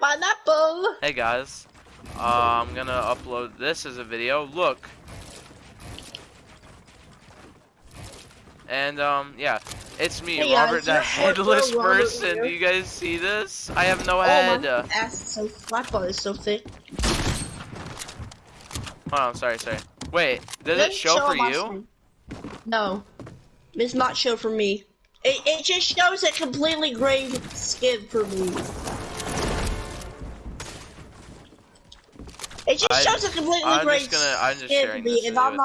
pineapple. Hey guys, uh, I'm gonna upload this as a video. Look. And um, yeah, it's me, Hey, guys, Robert, the you're- headless person. here. Do you guys see this? I have no Oh, head. my ass is so my butt is so thick. Hold on, sorry, sorry. Wait, does it Doesn't show for you? screen. No, it's not show for me. It it just shows a completely gray skin for me. It just I shows a completely I'm gray just gonna- I'm just sharing this video I'm not